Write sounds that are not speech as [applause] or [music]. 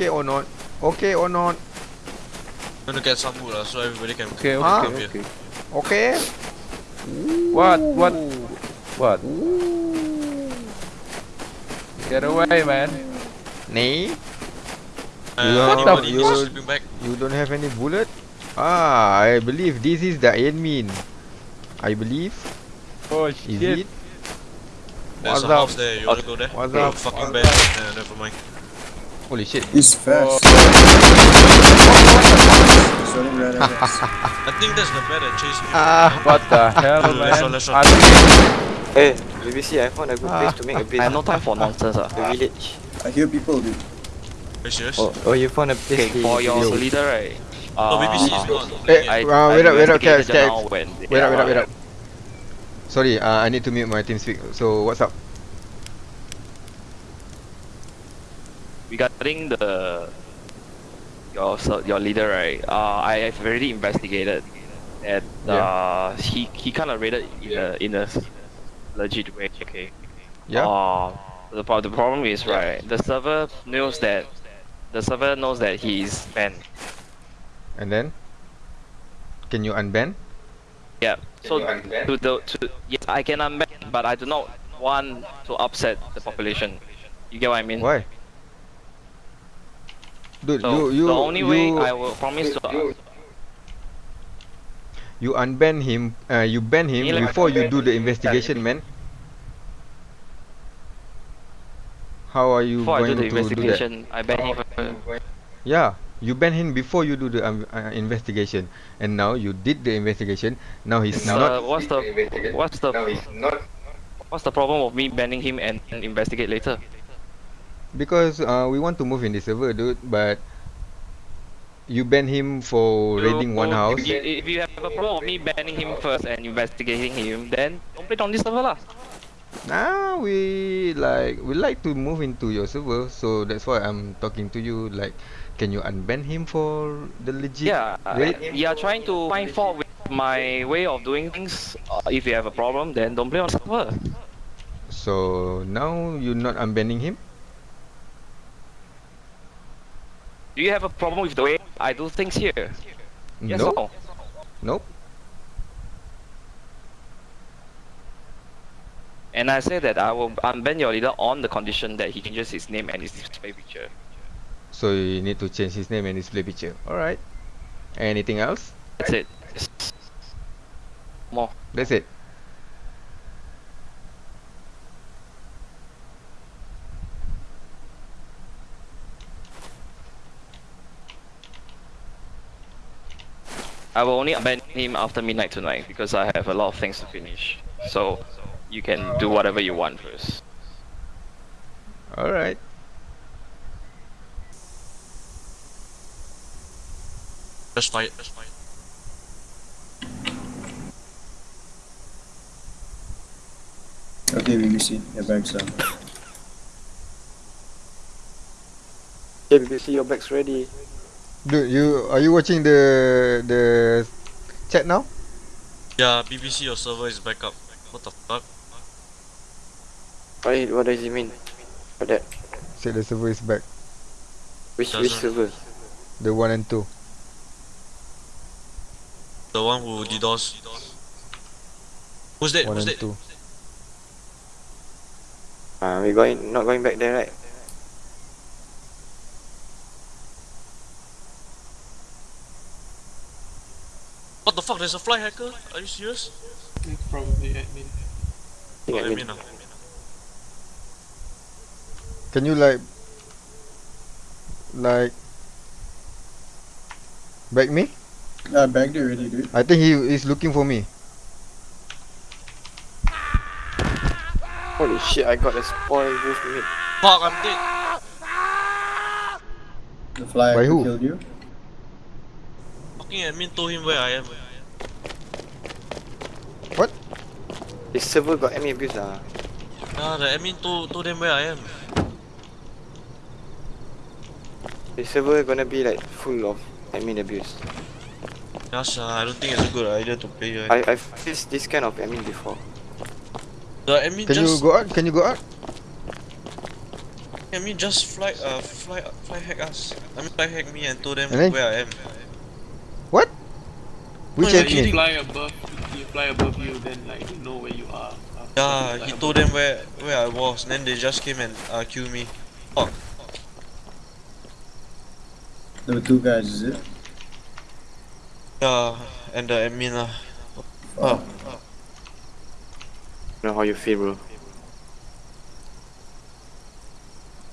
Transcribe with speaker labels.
Speaker 1: Okay or not? Okay or not?
Speaker 2: I'm gonna get some wood lah, so everybody can.
Speaker 3: Okay, okay,
Speaker 1: Huh?
Speaker 3: okay, okay.
Speaker 1: Okay?
Speaker 3: What? What? What? Get away, man.
Speaker 1: Nee?
Speaker 2: Uh,
Speaker 3: What the
Speaker 2: anybody
Speaker 1: f-
Speaker 2: needs
Speaker 1: you- don't have any bullet? Ah, I believe this is the admin. I believe.
Speaker 3: Oh
Speaker 1: Is
Speaker 3: shit.
Speaker 1: it?
Speaker 2: There's
Speaker 1: What's
Speaker 2: a
Speaker 1: up?
Speaker 2: house there. You wanna go there?
Speaker 1: What's up?
Speaker 2: Fucking
Speaker 1: What's
Speaker 2: bad. Uh, never mind.
Speaker 1: Holy shit.
Speaker 4: He's fast. Sorry.
Speaker 2: I think that's the bed that chased me.
Speaker 1: Ah.
Speaker 3: What the [laughs] hell,
Speaker 2: Let's
Speaker 3: man?
Speaker 2: let's run.
Speaker 5: Hey, BBC, I found a good place to make a base.
Speaker 6: I have no time for nonsense. Uh.
Speaker 5: The village.
Speaker 4: I hear people, dude.
Speaker 2: Are?
Speaker 5: Oh, oh, you found a place.
Speaker 6: Okay, for your
Speaker 5: Yo.
Speaker 6: leader, right?
Speaker 2: No, BBC is
Speaker 6: uh,
Speaker 2: not.
Speaker 1: Eh,
Speaker 6: I,
Speaker 1: uh, wait up, wait up,
Speaker 6: investigated
Speaker 1: Caps,
Speaker 6: just
Speaker 1: Caps.
Speaker 6: now when they
Speaker 1: Wait up, wait up, wait up. Sorry, uh, I need to mute my TeamSpeak. So what's up?
Speaker 6: Regarding the your your leader, right? Uh, I have already investigated, and uh, he he kind of raided in a in a legit way. Okay.
Speaker 1: Yeah.
Speaker 6: Uh, the the problem is right. The server knows that the server knows that he's banned.
Speaker 1: And then? Can you unban?
Speaker 6: Yeah. So to the to yes, I can unban, but I do not want to upset the population. You get what I mean?
Speaker 1: Why? Dude,
Speaker 6: So
Speaker 1: you you
Speaker 6: the only
Speaker 1: you,
Speaker 6: way I will promise to
Speaker 1: you unban him. Uh, you ban him before you do the investigation, man. How are you
Speaker 6: before I
Speaker 1: going
Speaker 6: do the
Speaker 1: to do that?
Speaker 6: investigation, I ban him.
Speaker 1: Yeah, you ban him before you do the um, uh, investigation, and now you did the investigation. Now he's
Speaker 6: Uh,
Speaker 1: not.
Speaker 6: what's the what's the what's the problem of me banning him and, and investigate later?
Speaker 1: Because uh, we want to move in the server, dude. But you ban him for raiding one house.
Speaker 6: If you, if you have a problem of me banning him first and investigating him, then don't play on this server lah.
Speaker 1: Now we like we like to move into your server, so that's why I'm talking to you. Like, can you unban him for the legit
Speaker 6: Yeah,
Speaker 1: raid?
Speaker 6: you are trying to find fault with my way of doing things. Uh, if you have a problem, then don't play on the server.
Speaker 1: So now you're not unbanning him.
Speaker 6: Do you have a problem with the way I do things here? Yes
Speaker 1: nope.
Speaker 6: or no?
Speaker 1: Nope.
Speaker 6: And I say that I will unban your leader on the condition that he changes his name and his display picture.
Speaker 1: So you need to change his name and his display picture. All right. Anything else?
Speaker 6: That's it. More.
Speaker 1: That's it.
Speaker 6: I will only unban him after midnight tonight because I have a lot of things to finish. So you can do whatever you want first.
Speaker 1: All right.
Speaker 2: Just fight. Just fight.
Speaker 4: Okay, BBC. Your bags are.
Speaker 5: Yeah, BBC, your bag's ready.
Speaker 1: Dude, you are you watching the the chat now?
Speaker 2: Yeah, BBC, your server is back up. What the fuck?
Speaker 5: What, what does it mean? For that?
Speaker 1: Say the server is back.
Speaker 5: Which, which
Speaker 2: Doesn't-
Speaker 5: server?
Speaker 1: The one and two.
Speaker 2: The one who DDoS. Who's that?
Speaker 1: One
Speaker 2: Who's
Speaker 1: and
Speaker 2: that?
Speaker 1: two.
Speaker 5: Uh, we going, not going back there, right?
Speaker 2: What the fuck? There's a fly hacker? Are you serious?
Speaker 7: Probably admin.
Speaker 5: Think
Speaker 2: Oh,
Speaker 5: admin.
Speaker 2: admin ah.
Speaker 1: Can you like like back me?
Speaker 4: Ah, bag there already, dude.
Speaker 1: I think he is looking for me.
Speaker 5: Holy shit, I got a spoil wolf meat.
Speaker 2: Fuck, I'm dead.
Speaker 4: The fly
Speaker 1: By
Speaker 4: who
Speaker 1: who?
Speaker 4: killed you.
Speaker 2: Fucking admin told him where I am.
Speaker 5: This server got any abuse ah.
Speaker 2: Nah, the admin told, told them where I am.
Speaker 5: This server gonna be like full of admin abuse.
Speaker 2: Gosh, uh, I don't think it's a good idea to play here.
Speaker 5: I, I've faced this kind of admin before.
Speaker 2: The admin
Speaker 1: Can you
Speaker 2: just...
Speaker 1: go out? Can you go out?
Speaker 2: I mean, just fly, uh, fly, fly hack us. I mean, fly hack me and told them
Speaker 1: And then-
Speaker 2: where I am.
Speaker 1: What? Which
Speaker 7: no, you
Speaker 1: admin?
Speaker 7: fly above, you fly above you, then like they know where you are. uh,
Speaker 2: Yeah,
Speaker 7: like
Speaker 2: he told them where where I was. And then they just came and uh, kill me. Fuck.
Speaker 4: There were two guys, is it?
Speaker 2: Yeah, and the admin lah.
Speaker 4: Oh.
Speaker 5: know how you feel, bro.